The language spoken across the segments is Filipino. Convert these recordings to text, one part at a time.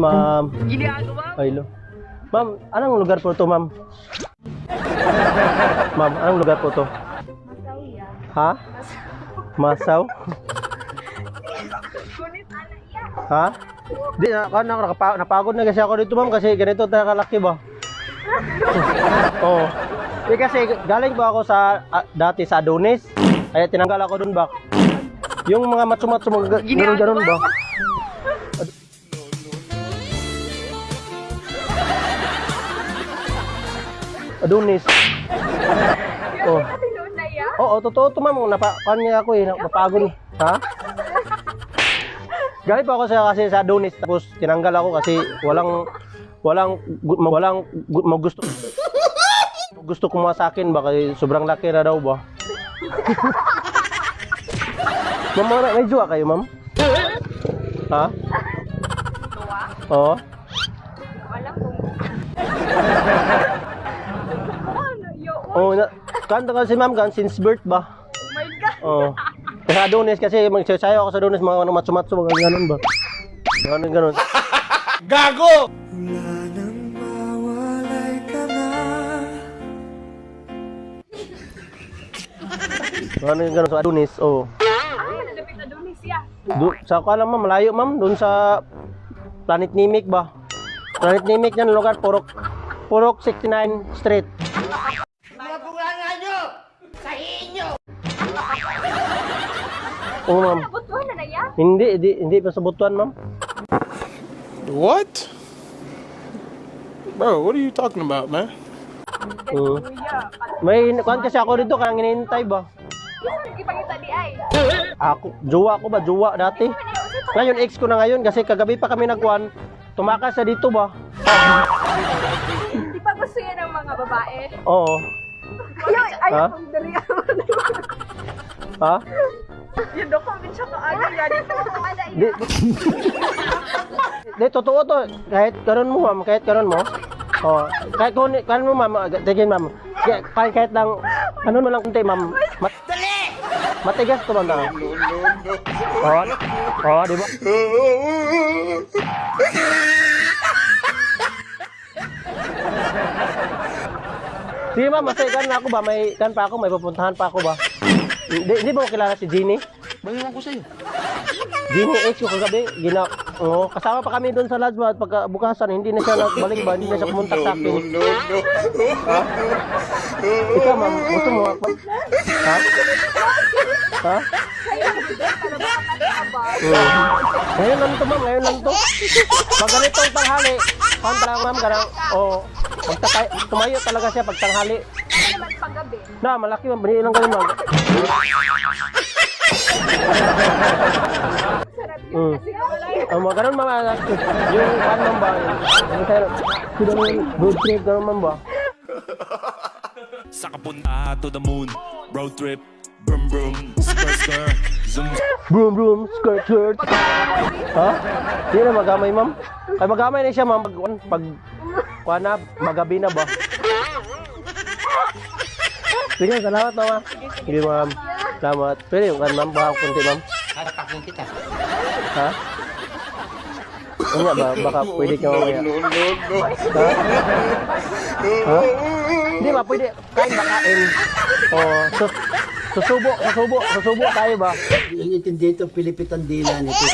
Ma'am. Ginagawa mo. Ay, lo. Ma'am, anong lugar po to, ma'am? ma'am, anong lugar po to? Ha? Masaw? Kunit ala iya. Ha? Di na, kan nakapa, napagod na kasi ako dito, ma'am, kasi ganito tayo kalaki ba? Oo. Di kasi galing pa ako sa ah, dati sa Adonis. Kaya tinanggal ako dun ba? Yung mga matsumatsu mga ganun ganun ba? Adonis. Oh. Oo, totoo to ma'am. Napa, kanya ako eh, napapagod. Ha? Galing pa ako sa kasi sa Adonis tapos tinanggal ako kasi walang walang walang gu- ma- gusto kumuha sa akin ba kasi sobrang laki na daw ba? ma'am, may, may jowa kayo, ma'am? Ha? Oo. Alam kung... Ano? Oh, Oh na, kanta kasi ma'am kan since birth ba? my God. Oo. Sa Adonis kasi magsasayaw ako sa Adonis mga ano, matsumatsu mga ganun ba? Ganun ganun. Gago! Ganun ganun sa Adonis. Oh. Ah, nalapit na doon siya. Do, sa ko alam ma'am, malayo ma'am, doon sa Planet Nimic ba? Planet Nimic yan, lugar, Purok, Purok 69 Street. Oo ma'am. Nabutuhan na na iya. Hindi, hindi, hindi pa sa butuan ma'am. What? Bro, what are you talking about, man? Oo. Kuya, May kuhan kasi ako dito, kaya hinihintay ba? Isa nagkipagita di ay. Ako, jowa ko ba? Jowa dati. Ngayon, ex ko na ngayon kasi kagabi pa kami nagkuhan. Tumakas sa dito ba? Di pa gusto yan ng mga babae. Oo. Ayaw, ayaw Ha? Ha? Yun daw kung siya ka ano yan. Di, di, totoo to. Kahit karon mo, ma'am. Kahit karon mo. Oh, kahit kung karon mo, ma'am. Tigin, ma'am. Kahit, kahit, lang, ano mo lang kunti, ma'am. Mat Matigas to, ma'am. No, Oh, oh, di ba? Sige, ma'am. Masaya kan na ako ba? May kan pa ako, may pupuntahan pa ako ba? Hindi, hindi ba kilala si Jeannie? Bayawan ko sa'yo. Gini ex ko kagabi, gina, oh, kasama pa kami doon sa ba, at pagka bukasan, hindi na siya nagbalik ba, hindi na siya kumontak sa akin. Ha? Ikaw ma'am, gusto mo ako? Ha? Ha? Hmm. Ngayon lang to ma'am, ngayon lang to. Pag ganitong tanghali, kontra ma'am, ganang, oh, tumayo talaga siya pag tanghali. Naman paggabi? Na, malaki ma'am, binili lang kayo ma'am. Sarap yun kasi mga ganun mga yung ano man ba? Yung yung road trip ganun man ba? Sa kapunta to the moon Road trip Brum brum Skr skr Zoom Broom broom skirt skirt. Ha? Hindi na magamay ma'am. Ay magamay na siya ma'am pag pag kuha na magabi na ba? Sige, salamat mama. Sige ma'am. Salamat. Pwede yung kan ma'am, baka kunti ma'am. Hatapakin kita. Ha? Ano ba? Baka pwede ka mamaya. Ha? Ha? Hindi ba? Pwede. Kain ba kain? O, sus susubo, susubo, susubo tayo ba? Inintindi ito, Pilipitan dila nito.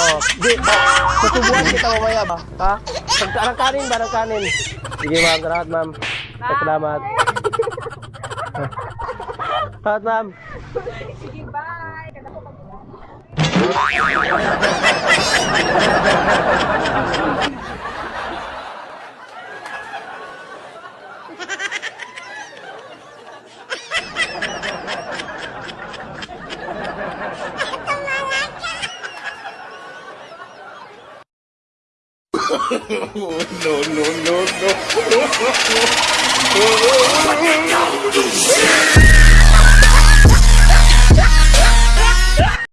O, di ba? Susubuan kita mamaya ba? Ha? Anong kanin ba? Anong kanin? Sige ma'am, salamat ma'am. Salamat. Salamat ma'am. Sige, bye. Kada ko mag- No, no, no, no.